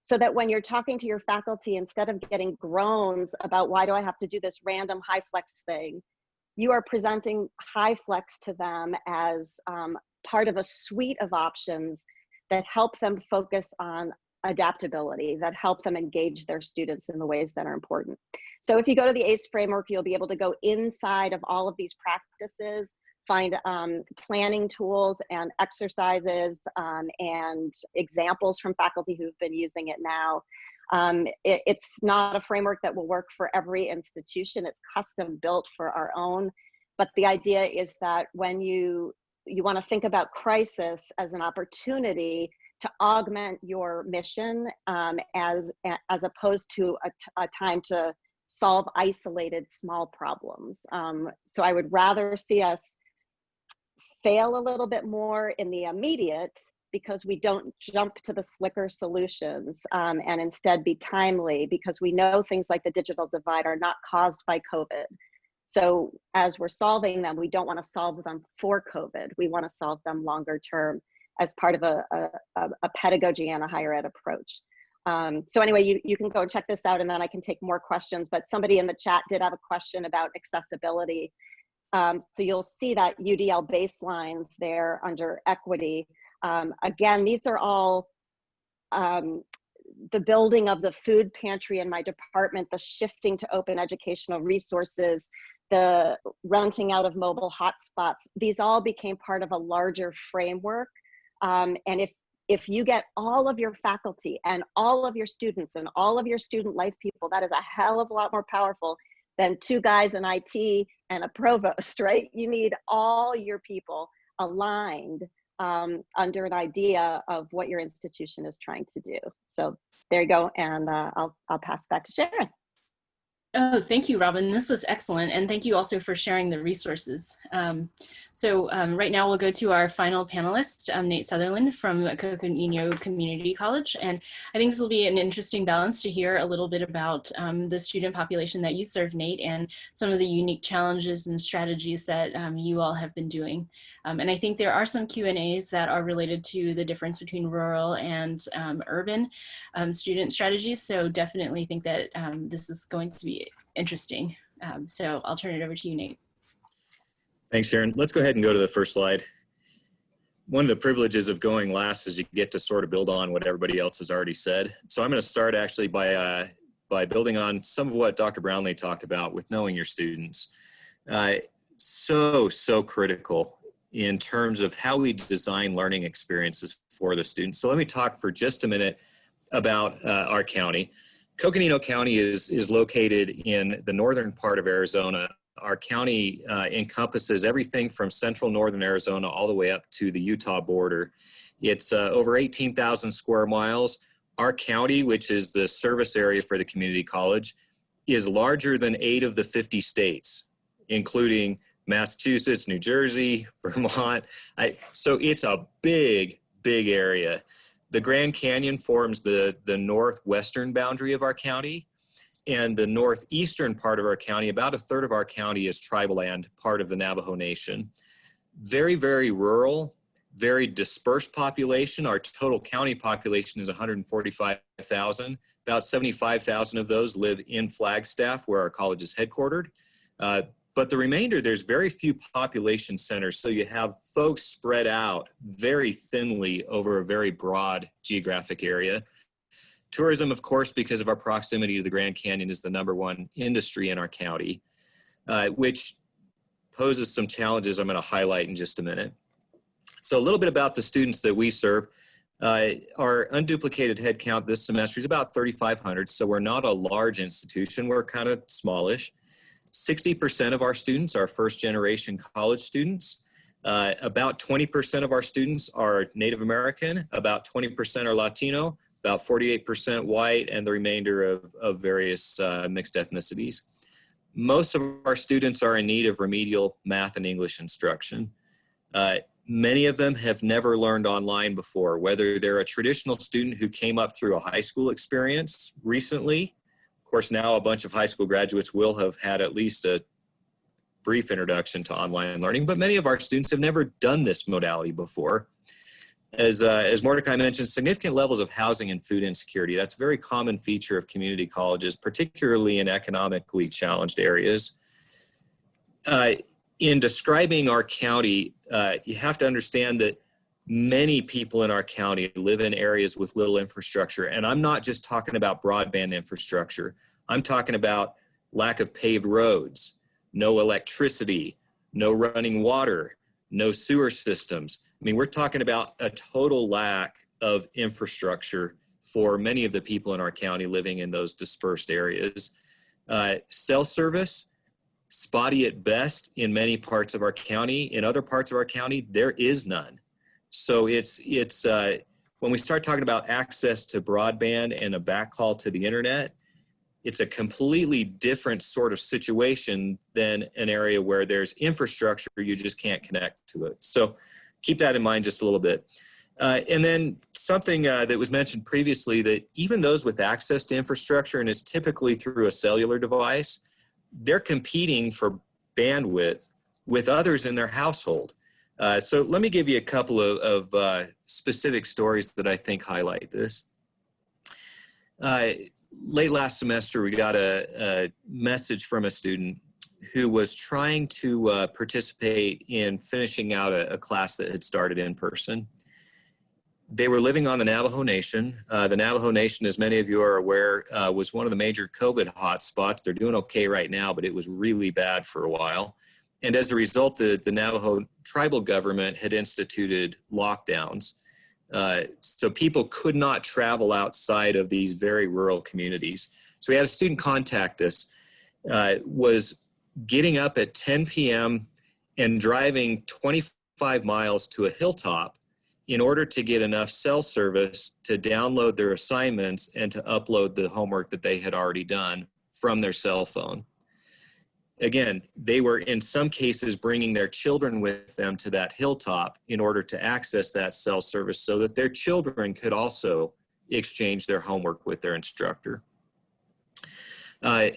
so that when you're talking to your faculty, instead of getting groans about why do I have to do this random high flex thing, you are presenting high flex to them as um, part of a suite of options that help them focus on adaptability, that help them engage their students in the ways that are important. So if you go to the ACE framework, you'll be able to go inside of all of these practices find um, planning tools and exercises um, and examples from faculty who've been using it now. Um, it, it's not a framework that will work for every institution. It's custom built for our own. But the idea is that when you you want to think about crisis as an opportunity to augment your mission um, as as opposed to a, time to solve isolated small problems. Um, so I would rather see us fail a little bit more in the immediate because we don't jump to the slicker solutions um, and instead be timely because we know things like the digital divide are not caused by COVID. So as we're solving them, we don't want to solve them for COVID. We want to solve them longer term as part of a, a, a pedagogy and a higher ed approach. Um, so anyway, you, you can go check this out and then I can take more questions, but somebody in the chat did have a question about accessibility. Um, so you'll see that UDL baselines there under equity. Um, again, these are all um, the building of the food pantry in my department, the shifting to open educational resources, the renting out of mobile hotspots. These all became part of a larger framework. Um, and if if you get all of your faculty and all of your students and all of your student life people, that is a hell of a lot more powerful than two guys in IT and a provost, *laughs* right? You need all your people aligned um, under an idea of what your institution is trying to do. So there you go, and uh, I'll, I'll pass back to Sharon. Oh, thank you, Robin. This was excellent. And thank you also for sharing the resources. Um, so um, right now we'll go to our final panelist, um, Nate Sutherland from Coconino Community College. And I think this will be an interesting balance to hear a little bit about um, the student population that you serve, Nate, and some of the unique challenges and strategies that um, you all have been doing. Um, and I think there are some Q&As that are related to the difference between rural and urban student strategies. So definitely think that this is going to be interesting. Um, so I'll turn it over to you, Nate. Thanks, Sharon. Let's go ahead and go to the first slide. One of the privileges of going last is you get to sort of build on what everybody else has already said. So I'm going to start actually by, uh, by building on some of what Dr. Brownlee talked about with knowing your students. Uh, so, so critical in terms of how we design learning experiences for the students. So let me talk for just a minute about uh, our county. Coconino County is, is located in the northern part of Arizona. Our county uh, encompasses everything from central northern Arizona all the way up to the Utah border. It's uh, over 18,000 square miles. Our county, which is the service area for the community college, is larger than eight of the 50 states, including Massachusetts, New Jersey, *laughs* Vermont. I, so it's a big, big area. The Grand Canyon forms the, the northwestern boundary of our county. And the northeastern part of our county, about a third of our county is tribal land, part of the Navajo Nation. Very, very rural, very dispersed population. Our total county population is 145,000. About 75,000 of those live in Flagstaff, where our college is headquartered. Uh, but the remainder, there's very few population centers. So you have folks spread out very thinly over a very broad geographic area. Tourism, of course, because of our proximity to the Grand Canyon is the number one industry in our county, uh, which poses some challenges I'm gonna highlight in just a minute. So a little bit about the students that we serve. Uh, our unduplicated headcount this semester is about 3,500, so we're not a large institution, we're kind of smallish. 60% of our students are first generation college students. Uh, about 20% of our students are Native American, about 20% are Latino, about 48% white, and the remainder of, of various uh, mixed ethnicities. Most of our students are in need of remedial math and English instruction. Uh, many of them have never learned online before, whether they're a traditional student who came up through a high school experience recently of course, now a bunch of high school graduates will have had at least a brief introduction to online learning, but many of our students have never done this modality before. As, uh, as Mordecai mentioned, significant levels of housing and food insecurity. That's a very common feature of community colleges, particularly in economically challenged areas. Uh, in describing our county, uh, you have to understand that many people in our county live in areas with little infrastructure. And I'm not just talking about broadband infrastructure. I'm talking about lack of paved roads, no electricity, no running water, no sewer systems. I mean, we're talking about a total lack of infrastructure for many of the people in our county living in those dispersed areas. Uh, cell service, spotty at best in many parts of our county. In other parts of our county, there is none. So it's, it's uh, when we start talking about access to broadband and a backhaul to the internet, it's a completely different sort of situation than an area where there's infrastructure, you just can't connect to it. So keep that in mind just a little bit. Uh, and then something uh, that was mentioned previously that even those with access to infrastructure and is typically through a cellular device, they're competing for bandwidth with others in their household. Uh, so let me give you a couple of, of uh, specific stories that I think highlight this. Uh, late last semester, we got a, a, message from a student who was trying to uh, participate in finishing out a, a, class that had started in person. They were living on the Navajo Nation. Uh, the Navajo Nation, as many of you are aware, uh, was one of the major COVID hotspots. They're doing okay right now, but it was really bad for a while. And as a result, the, the Navajo tribal government had instituted lockdowns. Uh, so people could not travel outside of these very rural communities. So we had a student contact us, uh, was getting up at 10 p.m. and driving 25 miles to a hilltop in order to get enough cell service to download their assignments and to upload the homework that they had already done from their cell phone again, they were in some cases bringing their children with them to that hilltop in order to access that cell service so that their children could also exchange their homework with their instructor. Uh,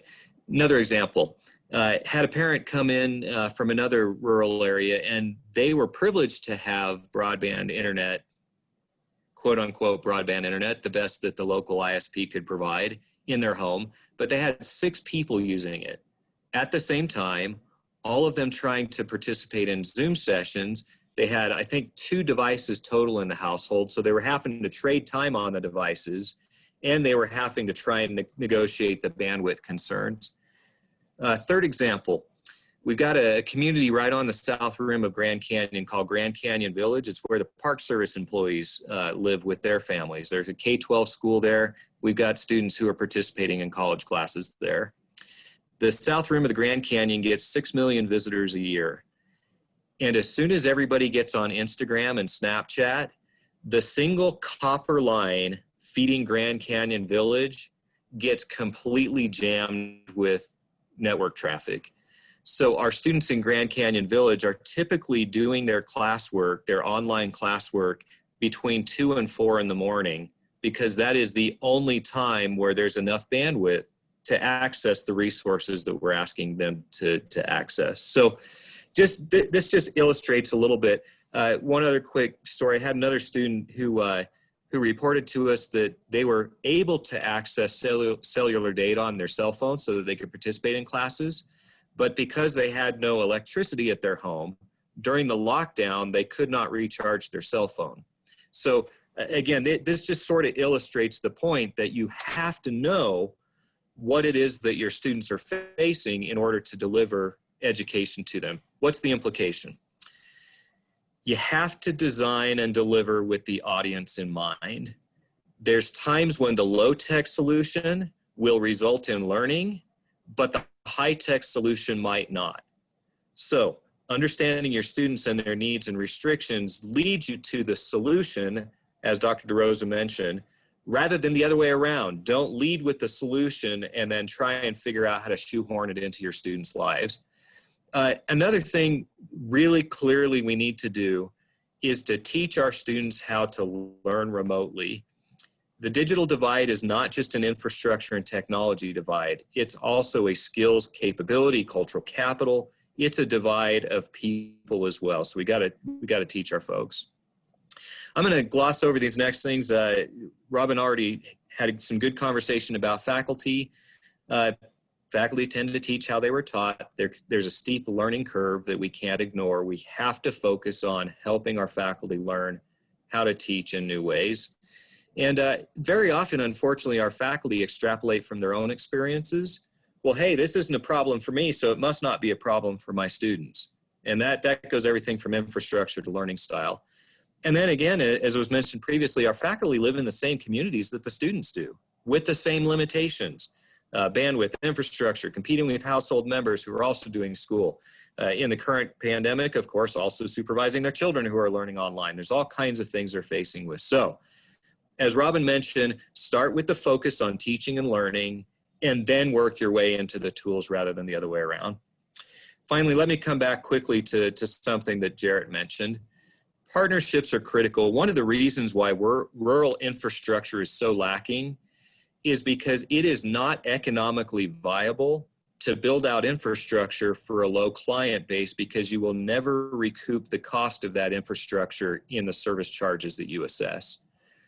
another example, uh, had a parent come in uh, from another rural area and they were privileged to have broadband internet, quote unquote broadband internet, the best that the local ISP could provide in their home, but they had six people using it at the same time, all of them trying to participate in Zoom sessions. They had, I think, two devices total in the household. So they were having to trade time on the devices and they were having to try and ne negotiate the bandwidth concerns. Uh, third example, we've got a community right on the south rim of Grand Canyon called Grand Canyon Village. It's where the Park Service employees uh, live with their families. There's a K-12 school there. We've got students who are participating in college classes there. The south rim of the Grand Canyon gets 6 million visitors a year. And as soon as everybody gets on Instagram and Snapchat, the single copper line feeding Grand Canyon Village gets completely jammed with network traffic. So our students in Grand Canyon Village are typically doing their classwork, their online classwork between two and four in the morning because that is the only time where there's enough bandwidth to access the resources that we're asking them to, to access. So just th this just illustrates a little bit. Uh, one other quick story, I had another student who, uh, who reported to us that they were able to access cellular, cellular data on their cell phone so that they could participate in classes. But because they had no electricity at their home, during the lockdown, they could not recharge their cell phone. So again, this just sort of illustrates the point that you have to know what it is that your students are facing in order to deliver education to them. What's the implication? You have to design and deliver with the audience in mind. There's times when the low-tech solution will result in learning, but the high-tech solution might not. So understanding your students and their needs and restrictions leads you to the solution, as Dr. DeRosa mentioned, rather than the other way around. Don't lead with the solution and then try and figure out how to shoehorn it into your students' lives. Uh, another thing really clearly we need to do is to teach our students how to learn remotely. The digital divide is not just an infrastructure and technology divide. It's also a skills capability, cultural capital. It's a divide of people as well. So we gotta, we gotta teach our folks. I'm going to gloss over these next things. Uh, Robin already had some good conversation about faculty. Uh, faculty tend to teach how they were taught. There, there's a steep learning curve that we can't ignore. We have to focus on helping our faculty learn how to teach in new ways. And uh, very often, unfortunately, our faculty extrapolate from their own experiences. Well, hey, this isn't a problem for me, so it must not be a problem for my students. And that, that goes everything from infrastructure to learning style. And then again, as was mentioned previously, our faculty live in the same communities that the students do with the same limitations, uh, bandwidth, infrastructure, competing with household members who are also doing school. Uh, in the current pandemic, of course, also supervising their children who are learning online. There's all kinds of things they're facing with. So as Robin mentioned, start with the focus on teaching and learning and then work your way into the tools rather than the other way around. Finally, let me come back quickly to, to something that Jarrett mentioned partnerships are critical. One of the reasons why rural infrastructure is so lacking is because it is not economically viable to build out infrastructure for a low client base because you will never recoup the cost of that infrastructure in the service charges that you assess.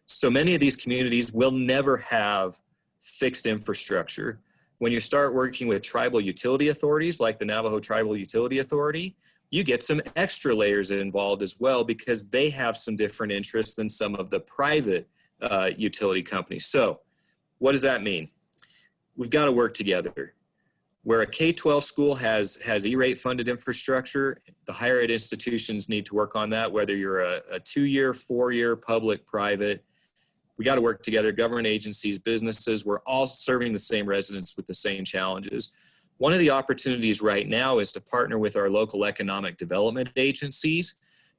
So many of these communities will never have fixed infrastructure. When you start working with tribal utility authorities like the Navajo Tribal Utility Authority, you get some extra layers involved as well because they have some different interests than some of the private uh, utility companies. So what does that mean? We've got to work together. Where a K-12 school has, has E-rate funded infrastructure, the higher ed institutions need to work on that, whether you're a, a two-year, four-year, public, private. We got to work together, government agencies, businesses, we're all serving the same residents with the same challenges. One of the opportunities right now is to partner with our local economic development agencies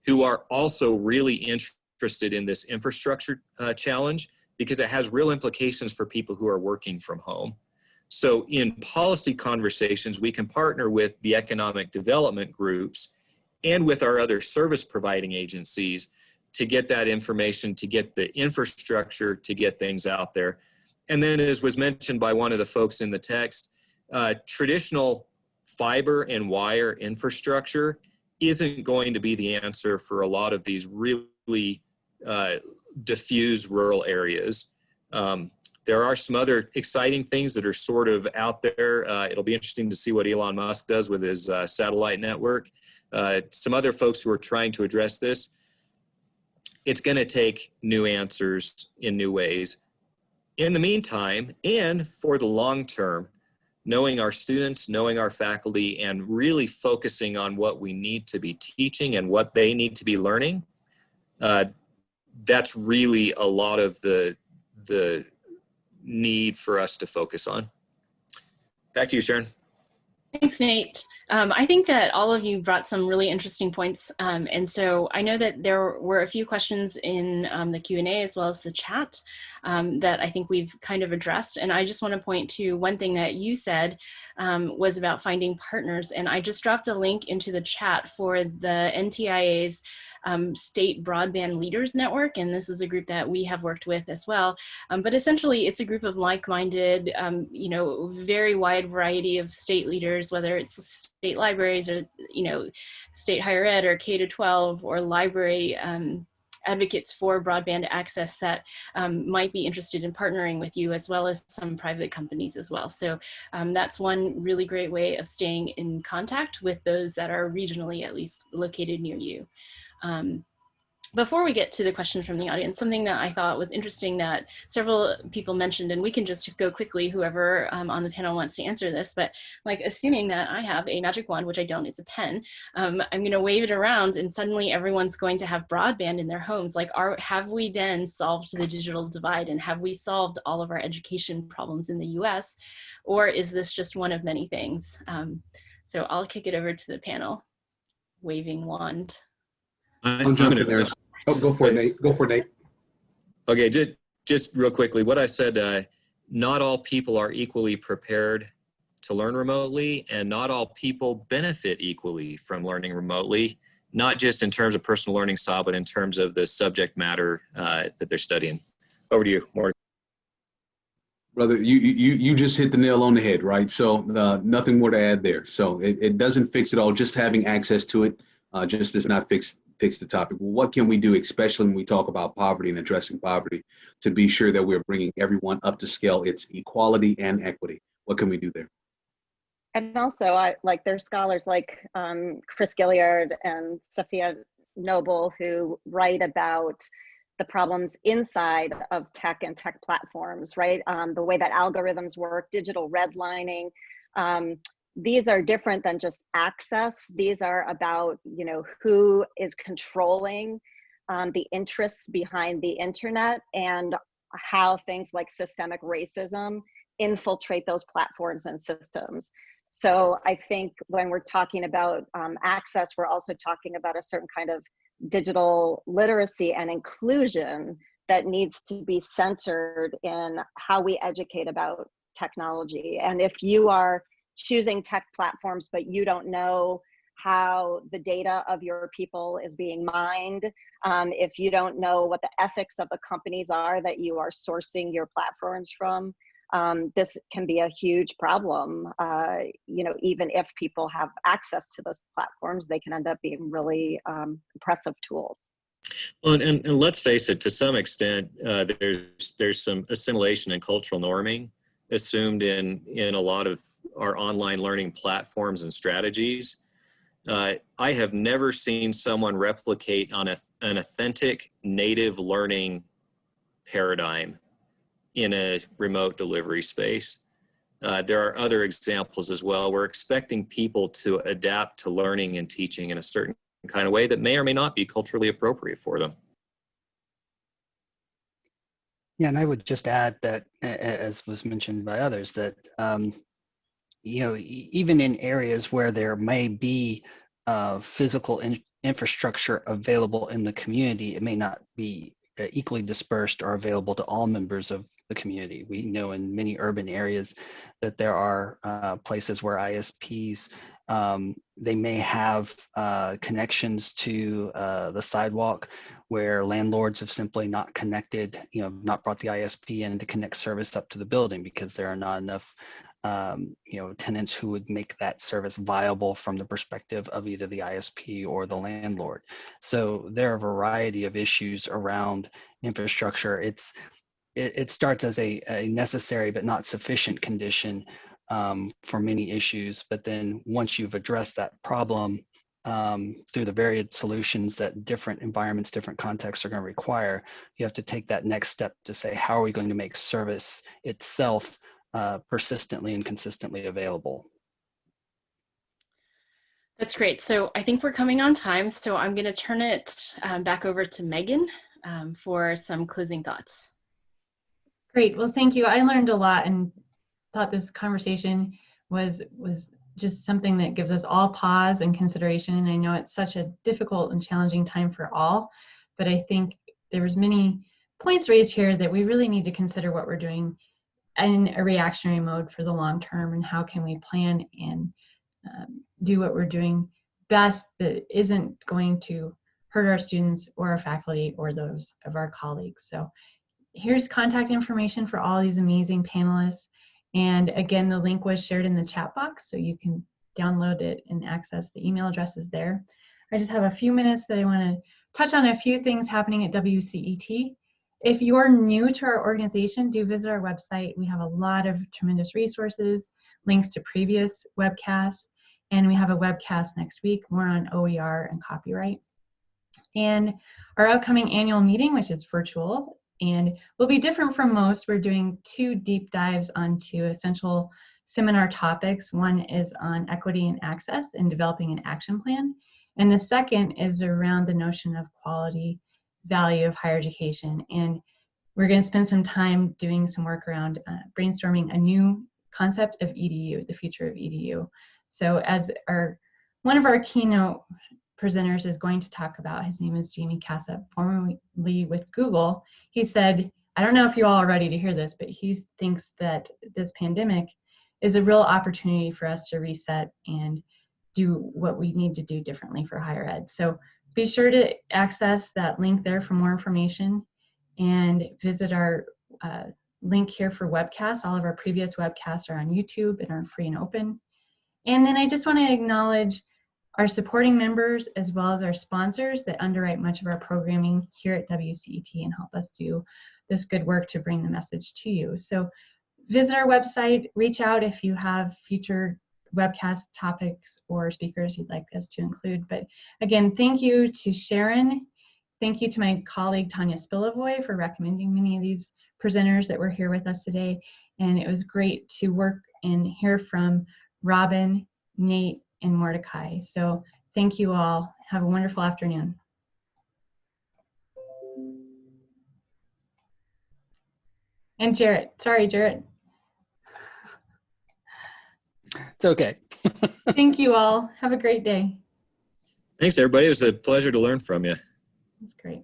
who are also really interested in this infrastructure uh, challenge because it has real implications for people who are working from home. So in policy conversations, we can partner with the economic development groups and with our other service providing agencies to get that information, to get the infrastructure, to get things out there. And then as was mentioned by one of the folks in the text, uh, traditional fiber and wire infrastructure isn't going to be the answer for a lot of these really uh, diffuse rural areas. Um, there are some other exciting things that are sort of out there. Uh, it'll be interesting to see what Elon Musk does with his uh, satellite network. Uh, some other folks who are trying to address this. It's going to take new answers in new ways. In the meantime, and for the long term, knowing our students, knowing our faculty, and really focusing on what we need to be teaching and what they need to be learning, uh, that's really a lot of the, the need for us to focus on. Back to you, Sharon. Thanks, Nate. Um, I think that all of you brought some really interesting points. Um, and so I know that there were a few questions in um, the Q&A as well as the chat um, that I think we've kind of addressed. And I just want to point to one thing that you said um, was about finding partners. And I just dropped a link into the chat for the NTIA's um, State Broadband Leaders Network, and this is a group that we have worked with as well. But essentially, it's a group of like-minded, you know, very wide variety of state leaders, whether it's state libraries or, you know, state higher ed or K to 12 or library um, advocates for broadband access that um, might be interested in partnering with you as well as some private companies as well. So um, that's one really great way of staying in contact with those that are regionally at least located near you. Um, before we get to the question from the audience, something that I thought was interesting that several people mentioned, and we can just go quickly, whoever um, on the panel wants to answer this, but like assuming that I have a magic wand, which I don't, it's a pen, um, I'm gonna wave it around and suddenly everyone's going to have broadband in their homes. Like are, have we then solved the digital divide and have we solved all of our education problems in the US? Or is this just one of many things? Um, so I'll kick it over to the panel. Waving wand. I'm jumping there. Oh, go for it, Nate. Go for it, Nate. Okay, just just real quickly, what I said, uh, not all people are equally prepared to learn remotely, and not all people benefit equally from learning remotely, not just in terms of personal learning style, but in terms of the subject matter uh, that they're studying. Over to you, Morgan. Brother, you, you, you just hit the nail on the head, right? So uh, nothing more to add there. So it, it doesn't fix it all. Just having access to it uh, just does not fix fix the topic. Well, What can we do, especially when we talk about poverty and addressing poverty, to be sure that we're bringing everyone up to scale? It's equality and equity. What can we do there? And also, I like there's scholars like um, Chris Gilliard and Safiya Noble who write about the problems inside of tech and tech platforms, right? Um, the way that algorithms work, digital redlining, um, these are different than just access. These are about, you know, who is controlling um, the interests behind the internet and how things like systemic racism infiltrate those platforms and systems. So I think when we're talking about um, access, we're also talking about a certain kind of digital literacy and inclusion that needs to be centered in how we educate about technology. And if you are choosing tech platforms, but you don't know how the data of your people is being mined, um, if you don't know what the ethics of the companies are that you are sourcing your platforms from, um, this can be a huge problem. Uh, you know, even if people have access to those platforms, they can end up being really um, oppressive tools. Well, and, and, let's face it, to some extent, uh, there's there's some assimilation and cultural norming assumed in, in a lot of our online learning platforms and strategies. Uh, I have never seen someone replicate on a, an authentic native learning paradigm in a remote delivery space. Uh, there are other examples as well. We're expecting people to adapt to learning and teaching in a certain kind of way that may or may not be culturally appropriate for them. Yeah, and I would just add that, as was mentioned by others, that um, you know, even in areas where there may be uh, physical in infrastructure available in the community, it may not be uh, equally dispersed or available to all members of the community. We know in many urban areas that there are uh, places where ISPs um, they may have uh, connections to uh, the sidewalk where landlords have simply not connected, you know, not brought the ISP in to connect service up to the building because there are not enough, um, you know, tenants who would make that service viable from the perspective of either the ISP or the landlord. So there are a variety of issues around infrastructure. It's it, it starts as a, a necessary but not sufficient condition um, for many issues. But then once you've addressed that problem um, through the varied solutions that different environments, different contexts are going to require, you have to take that next step to say, how are we going to make service itself uh, persistently and consistently available? That's great. So I think we're coming on time. So I'm going to turn it um, back over to Megan um, for some closing thoughts. Great. Well, thank you. I learned a lot and thought this conversation was was just something that gives us all pause and consideration. And I know it's such a difficult and challenging time for all, but I think there was many points raised here that we really need to consider what we're doing in a reactionary mode for the long term and how can we plan and um, do what we're doing best that isn't going to hurt our students or our faculty or those of our colleagues. So here's contact information for all these amazing panelists. And again, the link was shared in the chat box, so you can download it and access the email addresses there. I just have a few minutes that I want to touch on a few things happening at WCET. If you're new to our organization, do visit our website. We have a lot of tremendous resources, links to previous webcasts, and we have a webcast next week, more on OER and copyright. And our upcoming annual meeting, which is virtual, and will be different from most. We're doing two deep dives onto essential seminar topics. One is on equity and access and developing an action plan. And the second is around the notion of quality value of higher education. And we're going to spend some time doing some work around uh, brainstorming a new concept of EDU, the future of EDU. So as our one of our keynote presenters is going to talk about. His name is Jaime Casap, formerly with Google. He said, I don't know if you all are ready to hear this, but he thinks that this pandemic is a real opportunity for us to reset and do what we need to do differently for higher ed. So be sure to access that link there for more information and visit our uh, link here for webcasts. All of our previous webcasts are on YouTube and are free and open. And then I just want to acknowledge our supporting members as well as our sponsors that underwrite much of our programming here at WCET and help us do this good work to bring the message to you. So visit our website, reach out if you have future webcast topics or speakers you'd like us to include. But again, thank you to Sharon. Thank you to my colleague Tanya Spilovoy for recommending many of these presenters that were here with us today. And it was great to work and hear from Robin, Nate, and Mordecai. So thank you all. Have a wonderful afternoon. And Jarrett, sorry, Jarrett. It's okay. *laughs* Thank you all. Have a great day. Thanks, everybody. It was a pleasure to learn from you. That's great.